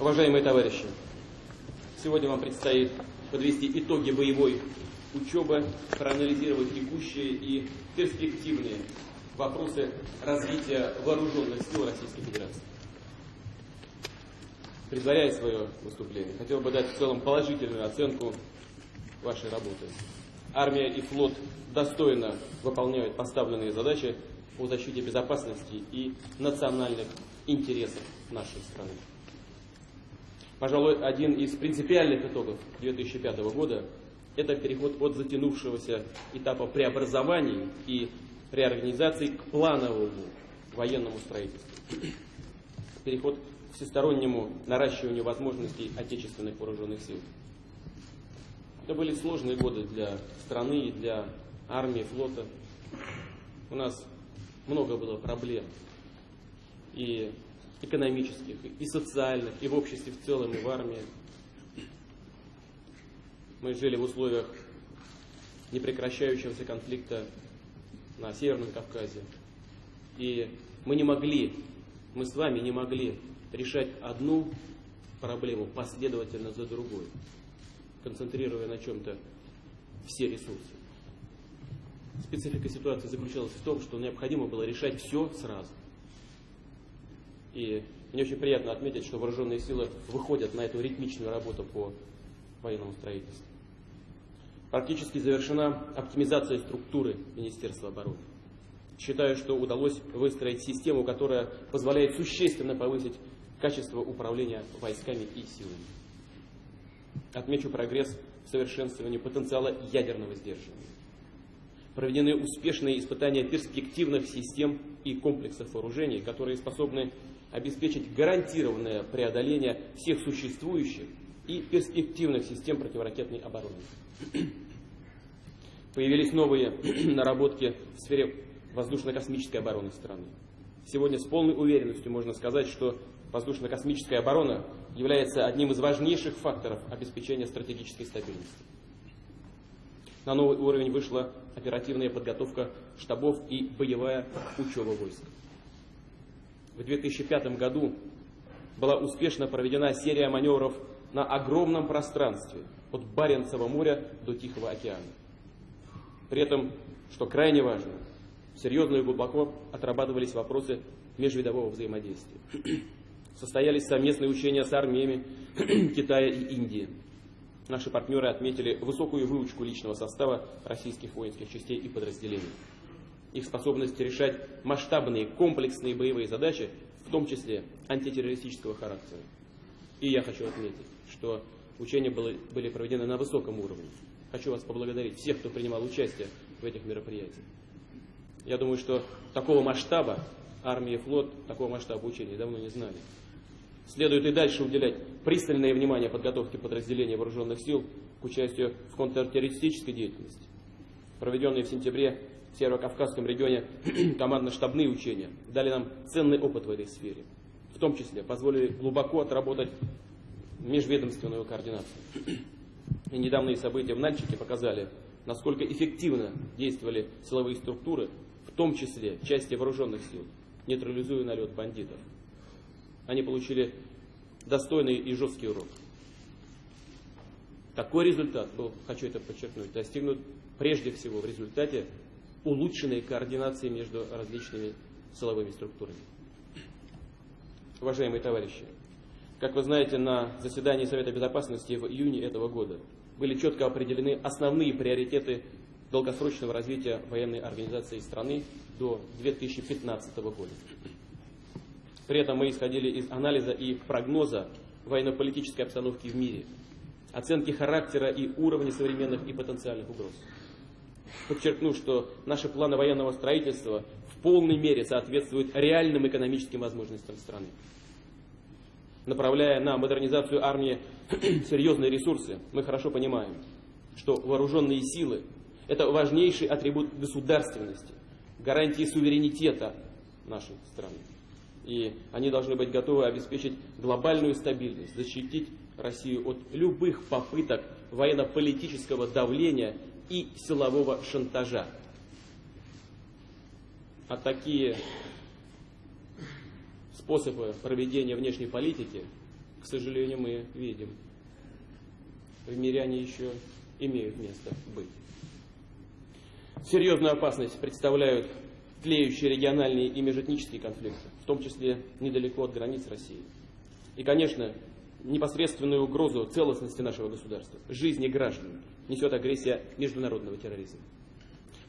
Уважаемые товарищи, сегодня вам предстоит подвести итоги боевой учебы, проанализировать текущие и перспективные вопросы развития вооруженных сил Российской Федерации. Предваряя свое выступление, хотел бы дать в целом положительную оценку вашей работы. Армия и флот достойно выполняют поставленные задачи по защите безопасности и национальных интересов нашей страны. Пожалуй, один из принципиальных итогов 2005 года – это переход от затянувшегося этапа преобразований и реорганизации к плановому военному строительству. Переход к всестороннему наращиванию возможностей отечественных вооруженных сил. Это были сложные годы для страны и для армии, флота. У нас много было проблем. И экономических, и социальных, и в обществе в целом, и в армии. Мы жили в условиях непрекращающегося конфликта на Северном Кавказе. И мы не могли, мы с вами не могли решать одну проблему последовательно за другой, концентрируя на чем-то все ресурсы. Специфика ситуации заключалась в том, что необходимо было решать все сразу. И мне очень приятно отметить, что вооруженные силы выходят на эту ритмичную работу по военному строительству. Практически завершена оптимизация структуры Министерства обороны. Считаю, что удалось выстроить систему, которая позволяет существенно повысить качество управления войсками и силами. Отмечу прогресс в совершенствовании потенциала ядерного сдерживания. Проведены успешные испытания перспективных систем и комплексов вооружений, которые способны обеспечить гарантированное преодоление всех существующих и перспективных систем противоракетной обороны. Появились новые наработки в сфере воздушно-космической обороны страны. Сегодня с полной уверенностью можно сказать, что воздушно-космическая оборона является одним из важнейших факторов обеспечения стратегической стабильности. На новый уровень вышла оперативная подготовка штабов и боевая учеба войск в 2005 году была успешно проведена серия маневров на огромном пространстве от Баренцева моря до Тихого океана. При этом, что крайне важно, серьезно и глубоко отрабатывались вопросы межвидового взаимодействия. Состоялись совместные учения с армиями Китая и Индии. Наши партнеры отметили высокую выучку личного состава российских воинских частей и подразделений их способность решать масштабные комплексные боевые задачи, в том числе антитеррористического характера. И я хочу отметить, что учения были, были проведены на высоком уровне. Хочу вас поблагодарить, всех, кто принимал участие в этих мероприятиях. Я думаю, что такого масштаба армия и флот, такого масштаба учений давно не знали. Следует и дальше уделять пристальное внимание подготовке подразделений вооруженных сил к участию в контртеррористической деятельности. Проведенные в сентябре в Северо-Кавказском регионе командно-штабные учения дали нам ценный опыт в этой сфере. В том числе позволили глубоко отработать межведомственную координацию. И недавние события в Нальчике показали, насколько эффективно действовали силовые структуры, в том числе части вооруженных сил, нейтрализуя налет бандитов. Они получили достойный и жесткий урок. Такой результат был, хочу это подчеркнуть, достигнут прежде всего в результате улучшенной координации между различными силовыми структурами. Уважаемые товарищи, как вы знаете, на заседании Совета Безопасности в июне этого года были четко определены основные приоритеты долгосрочного развития военной организации страны до 2015 года. При этом мы исходили из анализа и прогноза военно-политической обстановки в мире, оценки характера и уровня современных и потенциальных угроз. Подчеркну, что наши планы военного строительства в полной мере соответствуют реальным экономическим возможностям страны. Направляя на модернизацию армии серьезные ресурсы, мы хорошо понимаем, что вооруженные силы – это важнейший атрибут государственности, гарантии суверенитета нашей страны. И они должны быть готовы обеспечить глобальную стабильность, защитить Россию от любых попыток военно-политического давления и силового шантажа. А такие способы проведения внешней политики к сожалению, мы видим. В мире они еще имеют место быть. Серьезную опасность представляют тлеющие региональные и межэтнические конфликты, в том числе недалеко от границ России. И, конечно, непосредственную угрозу целостности нашего государства, жизни граждан, несет агрессия международного терроризма.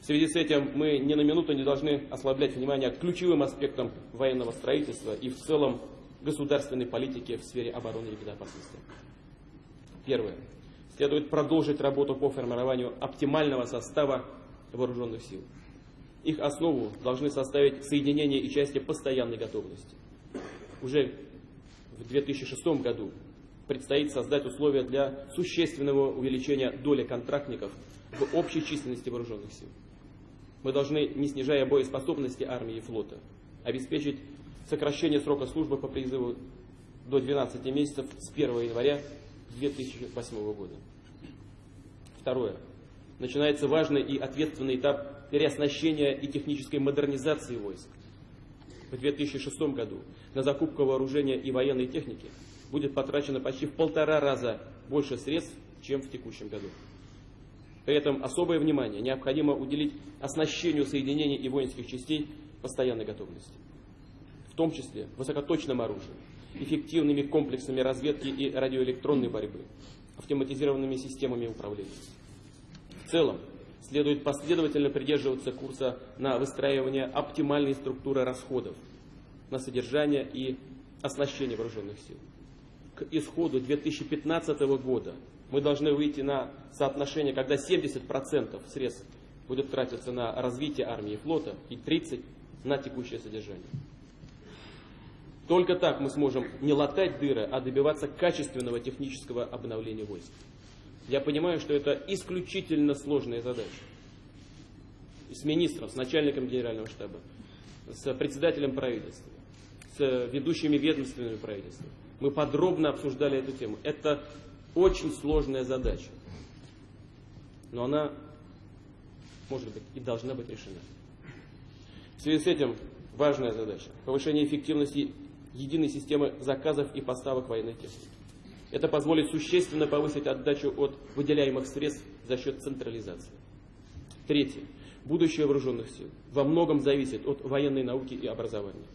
В связи с этим мы ни на минуту не должны ослаблять внимание к ключевым аспектам военного строительства и в целом государственной политики в сфере обороны и безопасности. Первое. Следует продолжить работу по формированию оптимального состава вооруженных сил. Их основу должны составить соединения и части постоянной готовности. Уже в 2006 году предстоит создать условия для существенного увеличения доли контрактников в общей численности вооруженных сил. Мы должны, не снижая боеспособности армии и флота, обеспечить сокращение срока службы по призыву до 12 месяцев с 1 января 2008 года. Второе. Начинается важный и ответственный этап переоснащения и технической модернизации войск. В 2006 году на закупку вооружения и военной техники будет потрачено почти в полтора раза больше средств, чем в текущем году. При этом особое внимание необходимо уделить оснащению соединений и воинских частей постоянной готовности, в том числе высокоточным оружием, эффективными комплексами разведки и радиоэлектронной борьбы, автоматизированными системами управления. В целом, следует последовательно придерживаться курса на выстраивание оптимальной структуры расходов на содержание и оснащение вооруженных сил. К исходу 2015 года мы должны выйти на соотношение, когда 70% средств будет тратиться на развитие армии и флота и 30% на текущее содержание. Только так мы сможем не латать дыры, а добиваться качественного технического обновления войск. Я понимаю, что это исключительно сложная задача. С министром, с начальником генерального штаба, с председателем правительства, с ведущими ведомственными правительства. Мы подробно обсуждали эту тему. Это очень сложная задача. Но она может быть и должна быть решена. В связи с этим важная задача – повышение эффективности единой системы заказов и поставок военной техники. Это позволит существенно повысить отдачу от выделяемых средств за счет централизации. Третье. Будущее вооруженных сил во многом зависит от военной науки и образования.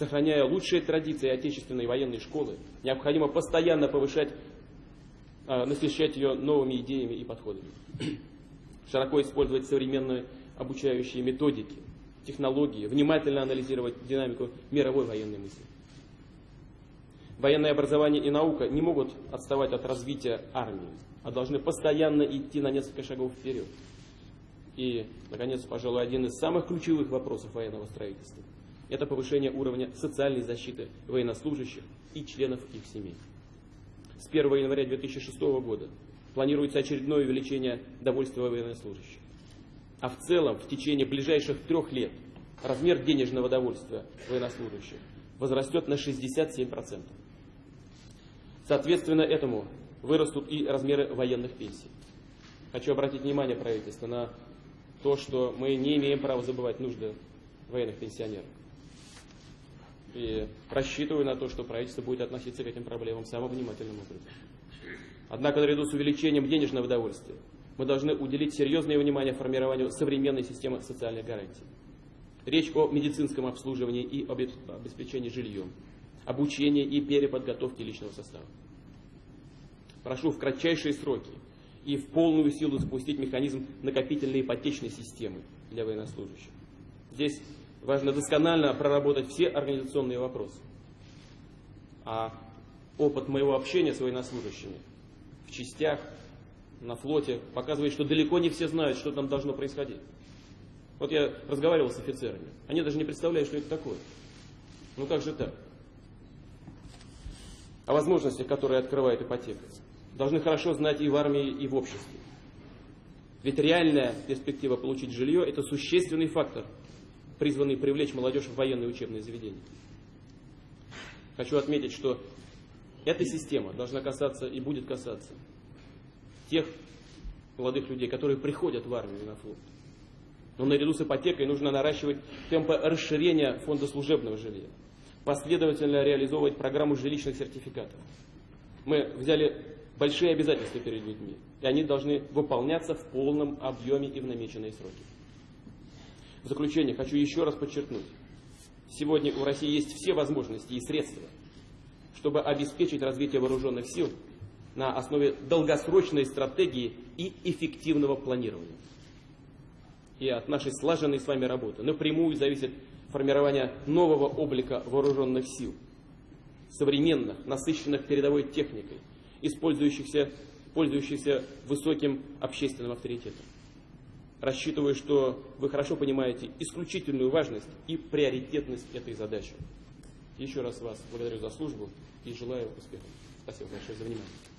Сохраняя лучшие традиции отечественной военной школы, необходимо постоянно повышать а, насыщать ее новыми идеями и подходами. Широко использовать современные обучающие методики, технологии, внимательно анализировать динамику мировой военной мысли. Военное образование и наука не могут отставать от развития армии, а должны постоянно идти на несколько шагов вперед. И, наконец, пожалуй, один из самых ключевых вопросов военного строительства – это повышение уровня социальной защиты военнослужащих и членов их семей с 1 января 2006 года планируется очередное увеличение довольствия военнослужащих. А в целом в течение ближайших трех лет размер денежного довольствия военнослужащих возрастет на 67%. Соответственно этому вырастут и размеры военных пенсий. Хочу обратить внимание правительства на то, что мы не имеем права забывать нужды военных пенсионеров. И рассчитываю на то, что правительство будет относиться к этим проблемам самым внимательным образом. Однако наряду с увеличением денежного удовольствия мы должны уделить серьезное внимание формированию современной системы социальных гарантий. Речь о медицинском обслуживании и обеспечении жильем, обучении и переподготовке личного состава. Прошу в кратчайшие сроки и в полную силу запустить механизм накопительной ипотечной системы для военнослужащих. Здесь Важно досконально проработать все организационные вопросы. А опыт моего общения с военнослужащими в частях, на флоте показывает, что далеко не все знают, что там должно происходить. Вот я разговаривал с офицерами. Они даже не представляют, что это такое. Ну как же так? О возможностях, которые открывает ипотека, должны хорошо знать и в армии, и в обществе. Ведь реальная перспектива получить жилье – это существенный фактор – призванные привлечь молодежь в военные учебные заведения. Хочу отметить, что эта система должна касаться и будет касаться тех молодых людей, которые приходят в армию и на флот. Но наряду с ипотекой нужно наращивать темпы расширения фонда служебного жилья. последовательно реализовывать программу жилищных сертификатов. Мы взяли большие обязательства перед людьми, и они должны выполняться в полном объеме и в намеченные сроки. В заключение хочу еще раз подчеркнуть, сегодня у России есть все возможности и средства, чтобы обеспечить развитие вооруженных сил на основе долгосрочной стратегии и эффективного планирования. И от нашей слаженной с вами работы напрямую зависит формирование нового облика вооруженных сил, современных, насыщенных передовой техникой, использующихся, пользующихся высоким общественным авторитетом. Рассчитываю, что вы хорошо понимаете исключительную важность и приоритетность этой задачи. Еще раз вас благодарю за службу и желаю успехов. Спасибо большое за внимание.